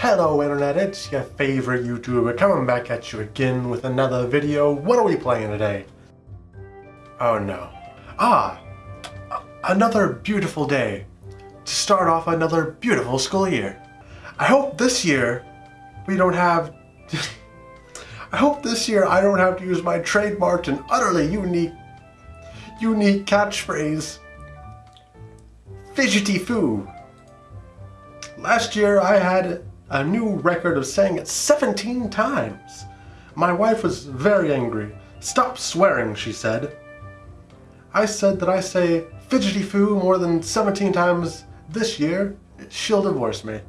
Hello Internet, it's your favorite YouTuber coming back at you again with another video. What are we playing today? Oh no. Ah, another beautiful day to start off another beautiful school year. I hope this year we don't have... I hope this year I don't have to use my trademarked and utterly unique, unique catchphrase, Fidgety Foo. Last year I had a new record of saying it 17 times. My wife was very angry. Stop swearing, she said. I said that I say fidgety foo more than 17 times this year. She'll divorce me.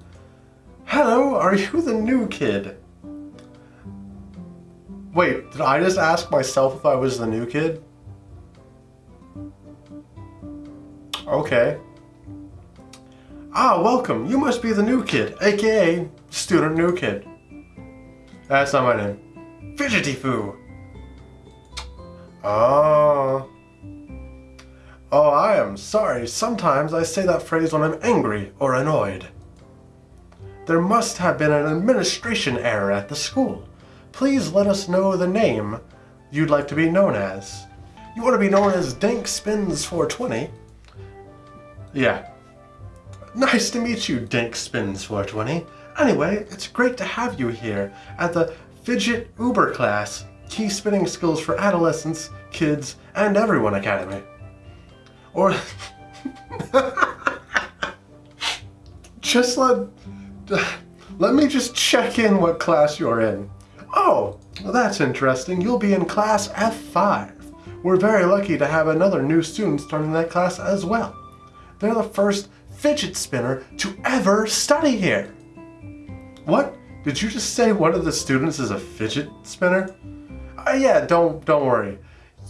Hello, are you the new kid? Wait, did I just ask myself if I was the new kid? Okay. Ah, welcome. You must be the new kid, aka student new kid. That's not my name. Fidgety Foo. Oh. Oh, I am sorry. Sometimes I say that phrase when I'm angry or annoyed. There must have been an administration error at the school. Please let us know the name you'd like to be known as. You want to be known as Dank Spins 420? Yeah, Nice to meet you, Dink Spins 420. Anyway, it's great to have you here at the Fidget Uber class, Key Spinning Skills for Adolescents, Kids, and Everyone Academy. Or... just let... Let me just check in what class you're in. Oh, well that's interesting. You'll be in class F5. We're very lucky to have another new student starting that class as well. They're the first fidget spinner to ever study here. What? Did you just say one of the students is a fidget spinner? Uh, yeah, don't, don't worry.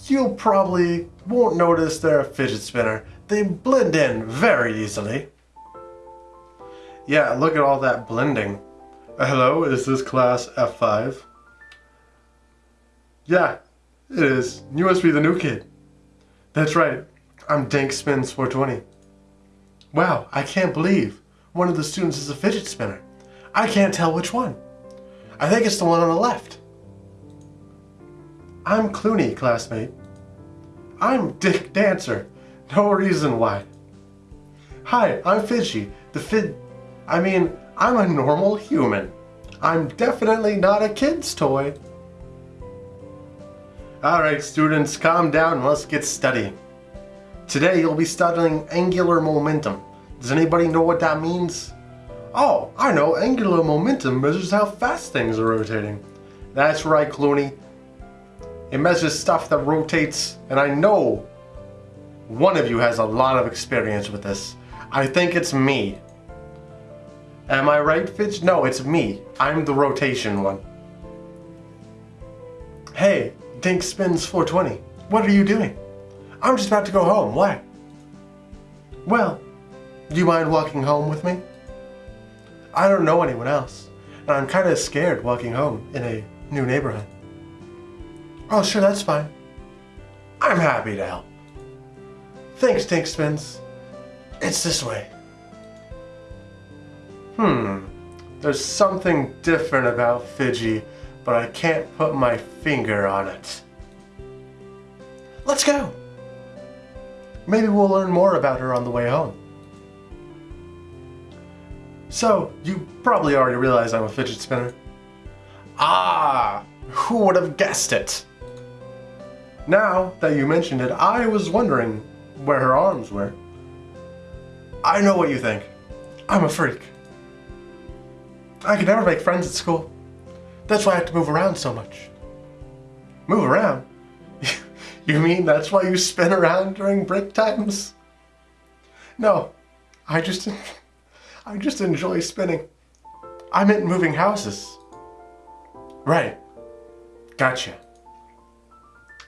You probably won't notice they're a fidget spinner. They blend in very easily. Yeah, look at all that blending. Uh, hello, is this class F5? Yeah, it is. You must be the new kid. That's right. I'm Dank Spins 420. Wow, I can't believe one of the students is a fidget spinner. I can't tell which one. I think it's the one on the left. I'm Clooney, classmate. I'm Dick Dancer. No reason why. Hi, I'm Fidgy. The Fid... I mean, I'm a normal human. I'm definitely not a kid's toy. Alright students, calm down and let's get studying. Today you'll be studying angular momentum. Does anybody know what that means? Oh, I know, angular momentum measures how fast things are rotating. That's right, Clooney. It measures stuff that rotates, and I know one of you has a lot of experience with this. I think it's me. Am I right, Fitch? No, it's me. I'm the rotation one. Hey, Dink Spins 420. What are you doing? I'm just about to go home. Why? Well, do you mind walking home with me? I don't know anyone else, and I'm kind of scared walking home in a new neighborhood. Oh, sure, that's fine. I'm happy to help. Thanks, Tinkspins. It's this way. Hmm, there's something different about Fidgy, but I can't put my finger on it. Let's go! Maybe we'll learn more about her on the way home. So, you probably already realize I'm a fidget spinner. Ah, who would have guessed it? Now that you mentioned it, I was wondering where her arms were. I know what you think. I'm a freak. I could never make friends at school. That's why I have to move around so much. Move around? You mean that's why you spin around during break times? No, I just, I just enjoy spinning. I meant moving houses. Right, gotcha.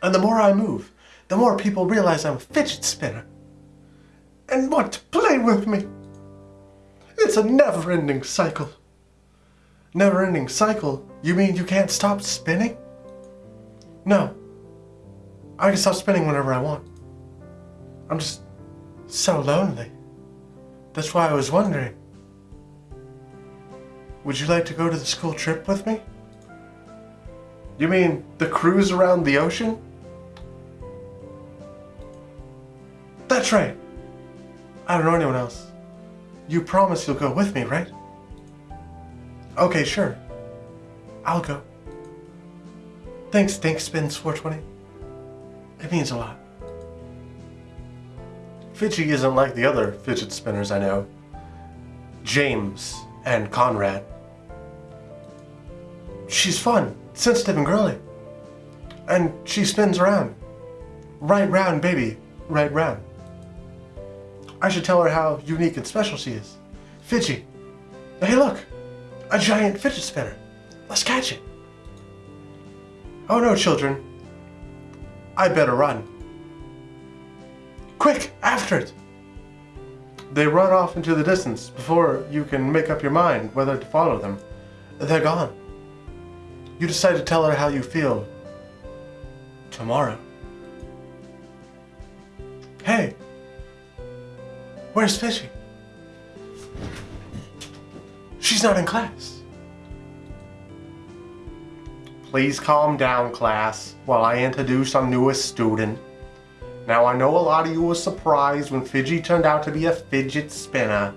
And the more I move, the more people realize I'm a fidget spinner and want to play with me. It's a never-ending cycle. Never-ending cycle? You mean you can't stop spinning? No, I can stop spinning whenever I want. I'm just so lonely. That's why I was wondering. would you like to go to the school trip with me? You mean the cruise around the ocean? That's right. I don't know anyone else. You promise you'll go with me, right? Okay, sure. I'll go. Thanks, Dink Spins 420. It means a lot. Fidgy isn't like the other fidget spinners I know. James and Conrad. She's fun, sensitive and girly. And she spins around. Right round, baby. Right round. I should tell her how unique and special she is. Fidgy. Hey look! A giant fidget spinner. Let's catch it. Oh no, children. I better run. Quick, after it! They run off into the distance before you can make up your mind whether to follow them. They're gone. You decide to tell her how you feel tomorrow. Hey, where's Fishy? She's not in class. Please calm down, class, while I introduce our newest student. Now, I know a lot of you were surprised when Fidgy turned out to be a fidget spinner,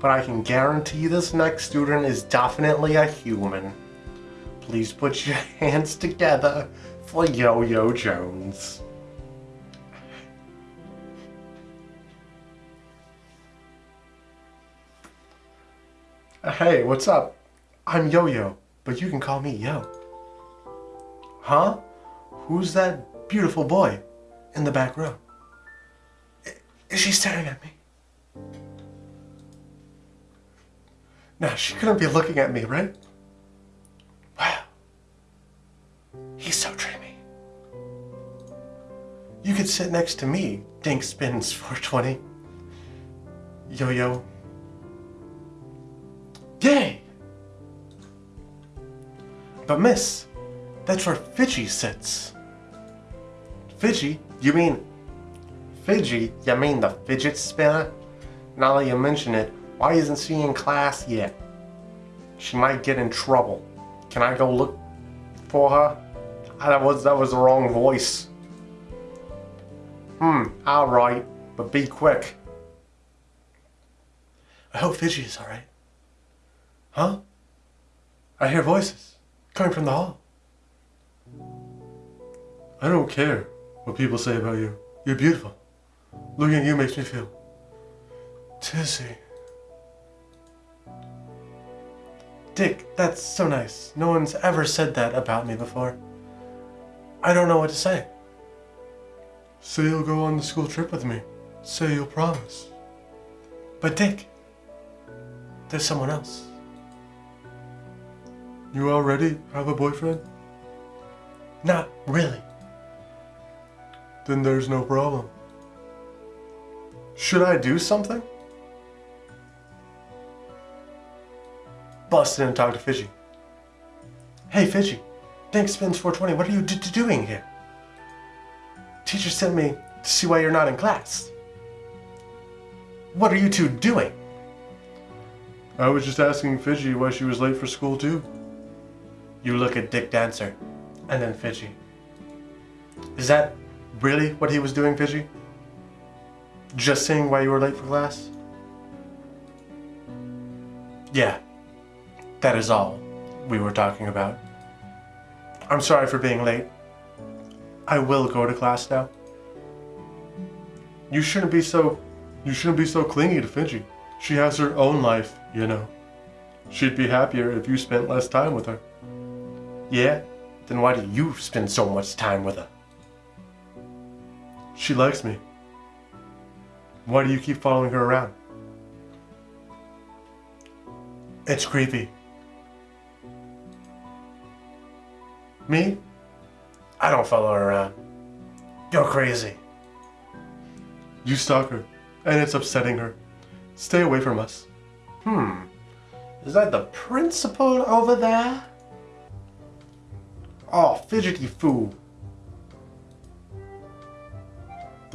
but I can guarantee this next student is definitely a human. Please put your hands together for Yo-Yo Jones. Hey, what's up? I'm Yo-Yo, but you can call me Yo. Huh? Who's that beautiful boy in the back row? Is she staring at me? No, she couldn't be looking at me, right? Wow. He's so dreamy. You could sit next to me, Dink Spins 420. Yo-Yo. Yay! But miss, that's where Fidgy sits. Fidgy? You mean Fidgy? You mean the fidget spinner? Now that you mention it, why isn't she in class yet? She might get in trouble. Can I go look for her? Ah, that was that was the wrong voice. Hmm, alright, but be quick. I hope Fidgy is alright. Huh? I hear voices coming from the hall. I don't care what people say about you. You're beautiful. Looking at you makes me feel tizzy. Dick, that's so nice. No one's ever said that about me before. I don't know what to say. Say you'll go on the school trip with me. Say you'll promise. But Dick, there's someone else. You already have a boyfriend? Not really. Then there's no problem. Should I do something? Bust in and talk to Fidgy. Hey Fidgy, Dink Spins 420, what are you doing here? Teacher sent me to see why you're not in class. What are you two doing? I was just asking Fidgy why she was late for school too. You look at Dick Dancer, and then Fidgy. Is that really what he was doing, Fidgy? Just saying why you were late for class? Yeah, that is all we were talking about. I'm sorry for being late. I will go to class now. You shouldn't be so... You shouldn't be so clingy to Fidgy. She has her own life, you know. She'd be happier if you spent less time with her. Yeah? Then why do you spend so much time with her? She likes me. Why do you keep following her around? It's creepy. Me? I don't follow her around. You're crazy. You stalk her, and it's upsetting her. Stay away from us. Hmm. Is that the principal over there? Oh, fidgety foo.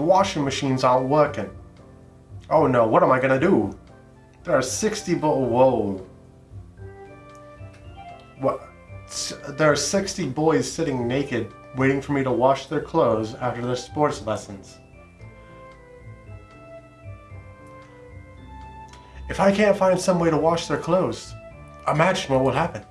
The washing machines aren't working. Oh no, what am I gonna do? There are 60 but whoa. What? There are 60 boys sitting naked, waiting for me to wash their clothes after their sports lessons. If I can't find some way to wash their clothes, imagine what will happen.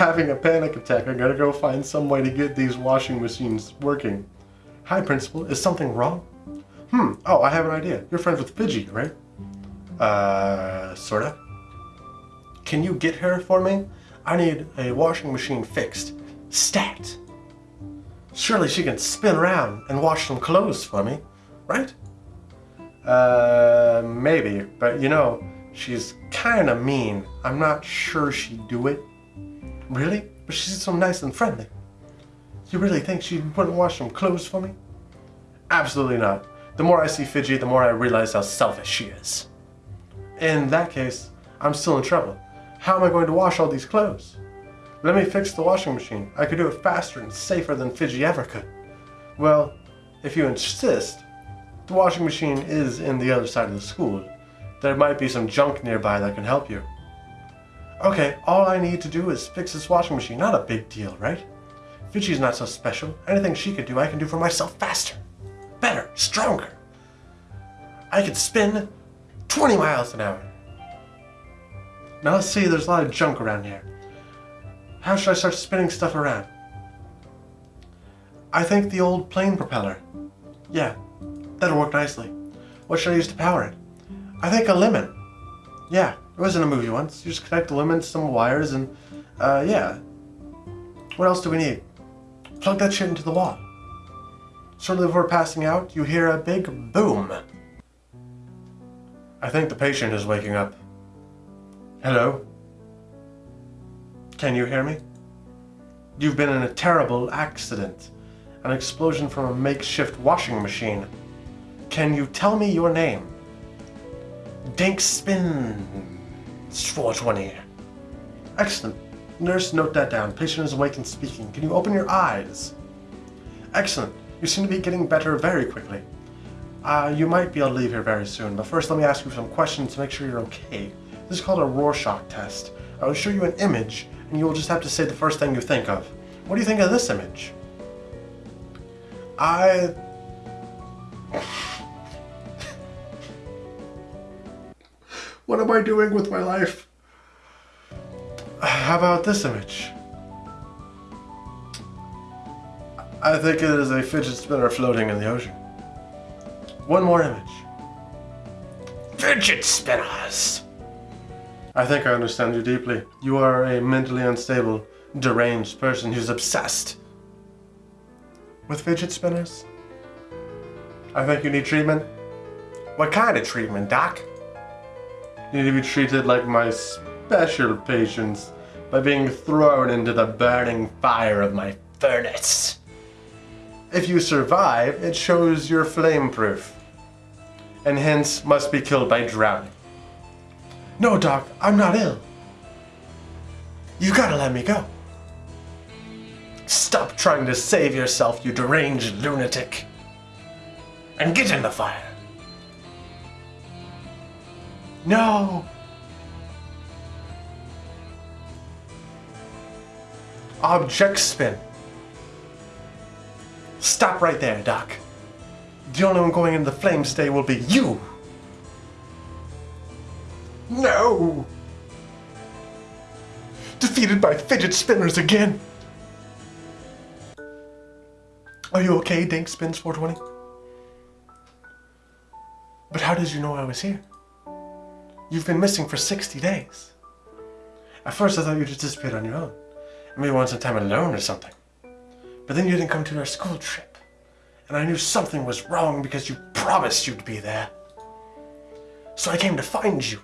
Having a panic attack. I gotta go find some way to get these washing machines working. Hi, Principal. Is something wrong? Hmm. Oh, I have an idea. You're friends with Fidgy, right? Uh, sorta. Can you get her for me? I need a washing machine fixed. Stat. Surely she can spin around and wash some clothes for me, right? Uh, maybe. But you know, she's kinda mean. I'm not sure she'd do it. Really? But she's so nice and friendly. You really think she wouldn't wash some clothes for me? Absolutely not. The more I see Fidgy, the more I realize how selfish she is. In that case, I'm still in trouble. How am I going to wash all these clothes? Let me fix the washing machine. I could do it faster and safer than Fidgy ever could. Well, if you insist, the washing machine is in the other side of the school. There might be some junk nearby that can help you. Okay, all I need to do is fix this washing machine. Not a big deal, right? Fidgy's not so special. Anything she could do, I can do for myself faster. Better, stronger. I could spin 20 miles an hour. Now let's see, there's a lot of junk around here. How should I start spinning stuff around? I think the old plane propeller. Yeah, that'll work nicely. What should I use to power it? I think a lemon. Yeah, it was in a movie once. You just connect to some wires and, uh, yeah. What else do we need? Plug that shit into the wall. Shortly before passing out, you hear a big boom. I think the patient is waking up. Hello? Can you hear me? You've been in a terrible accident. An explosion from a makeshift washing machine. Can you tell me your name? Dink Spin 420. Excellent. Nurse, note that down. Patient is awake and speaking. Can you open your eyes? Excellent. You seem to be getting better very quickly. Uh, you might be able to leave here very soon, but first let me ask you some questions to make sure you're okay. This is called a Rorschach test. I will show you an image, and you will just have to say the first thing you think of. What do you think of this image? I... what am I doing with my life? How about this image? I think it is a fidget spinner floating in the ocean. One more image. Fidget spinners! I think I understand you deeply. You are a mentally unstable, deranged person who's obsessed with fidget spinners. I think you need treatment. What kind of treatment, Doc? Need to be treated like my special patients by being thrown into the burning fire of my furnace. If you survive, it shows you're flame proof, and hence must be killed by drowning. No, Doc, I'm not ill. You gotta let me go. Stop trying to save yourself, you deranged lunatic. And get in the fire. No. Object spin. Stop right there, Doc. The only one going into the flames today will be you. No! Defeated by fidget spinners again. Are you okay, Dink Spins 420? But how did you know I was here? You've been missing for 60 days. At first I thought you'd just disappeared on your own. Maybe want some time alone or something. But then you didn't come to our school trip. And I knew something was wrong because you promised you'd be there. So I came to find you.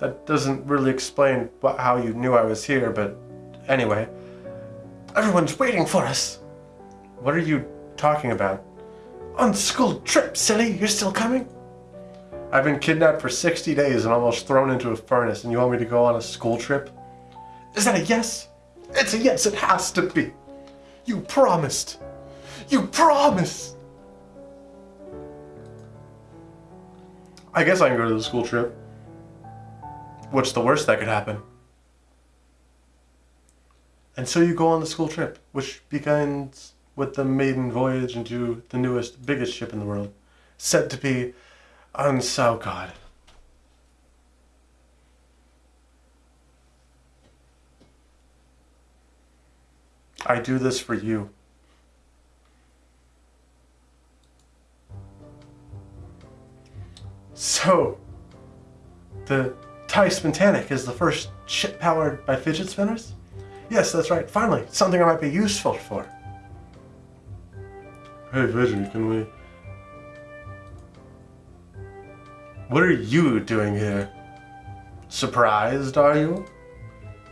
That doesn't really explain what, how you knew I was here, but anyway. Everyone's waiting for us. What are you talking about? On school trip, silly. You're still coming? I've been kidnapped for 60 days and almost thrown into a furnace, and you want me to go on a school trip? Is that a yes? It's a yes, it has to be. You promised. You promised. I guess I can go to the school trip. What's the worst that could happen? And so you go on the school trip, which begins with the maiden voyage into the newest, biggest ship in the world, said to be Unsao God. I do this for you. So, the TIE Spontanic is the first ship powered by fidget spinners? Yes, that's right. Finally, something I might be useful for. Hey, Fidget, can we... What are you doing here? Surprised, are you?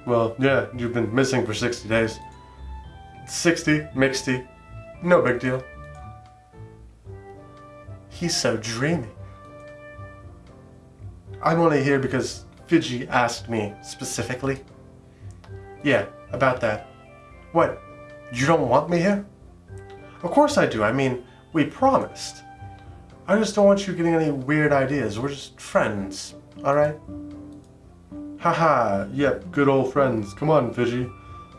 Well, yeah, you've been missing for 60 days. 60, mixty, no big deal. He's so dreamy. I'm only here because Fidget asked me specifically. Yeah, about that. What? You don't want me here? Of course I do. I mean, we promised. I just don't want you getting any weird ideas. We're just friends, alright? Haha, yep, good old friends. Come on, Fidget.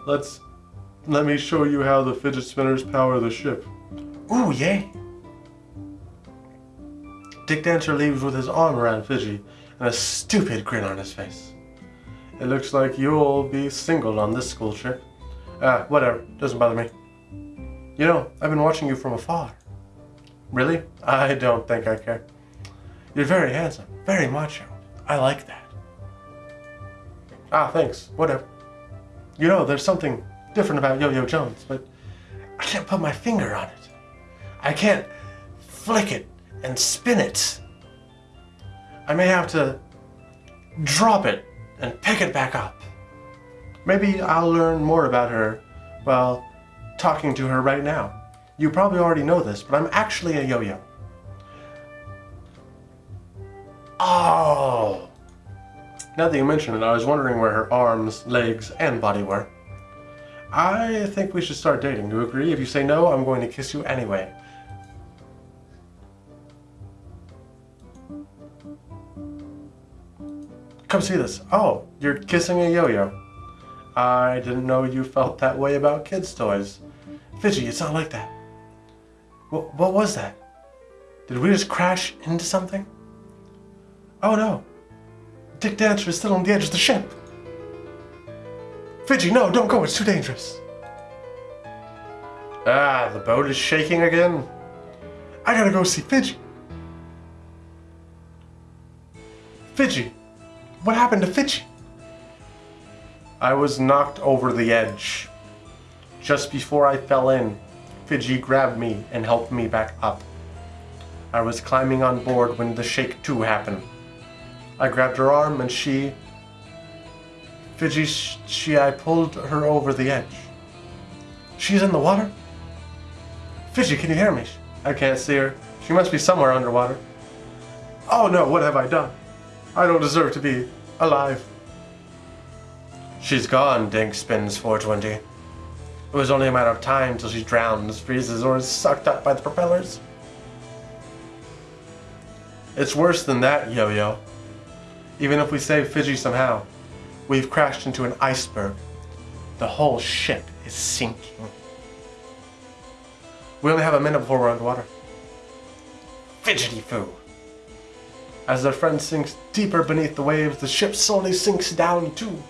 Let's... Let me show you how the fidget spinners power the ship. Ooh, yay! Dick Dancer leaves with his arm around Fidget and a stupid grin on his face. It looks like you'll be single on this school trip. Ah, whatever. Doesn't bother me. You know, I've been watching you from afar. Really? I don't think I care. You're very handsome. Very macho. I like that. Ah, thanks. Whatever. You know, there's something different about Yo-Yo Jones, but I can't put my finger on it. I can't flick it and spin it. I may have to drop it and pick it back up. Maybe I'll learn more about her while talking to her right now. You probably already know this, but I'm actually a yo-yo. Oh! Now that you mention it, I was wondering where her arms, legs, and body were. I think we should start dating. Do you agree? If you say no, I'm going to kiss you anyway. Come see this. Oh, you're kissing a yo-yo. I didn't know you felt that way about kids' toys. Fidget, it's not like that. What, what was that? Did we just crash into something? Oh no. Dick Dancer is still on the edge of the ship. Fidget, no, don't go. It's too dangerous. Ah, the boat is shaking again. I gotta go see Fidget. Fidget, what happened to Fidget? I was knocked over the edge. Just before I fell in, Fidget grabbed me and helped me back up. I was climbing on board when the shake too happened. I grabbed her arm and she... Fiji, she, I pulled her over the edge. She's in the water? Fiji, can you hear me? I can't see her. She must be somewhere underwater. Oh no, what have I done? I don't deserve to be alive. She's gone, Dink spins 420. It was only a matter of time till she drowns, freezes, or is sucked up by the propellers. It's worse than that, Yo-Yo. Even if we save Fidget somehow, we've crashed into an iceberg. The whole ship is sinking. We only have a minute before we're underwater. Fidgety foo. As their friend sinks deeper beneath the waves, the ship slowly sinks down too.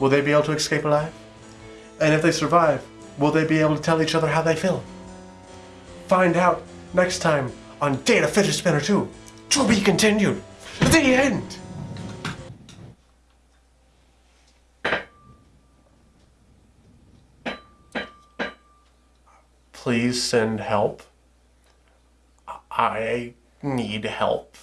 Will they be able to escape alive? And if they survive, will they be able to tell each other how they feel? Find out next time on Data Fidget Spinner 2. To be continued. The end! Please send help. I need help.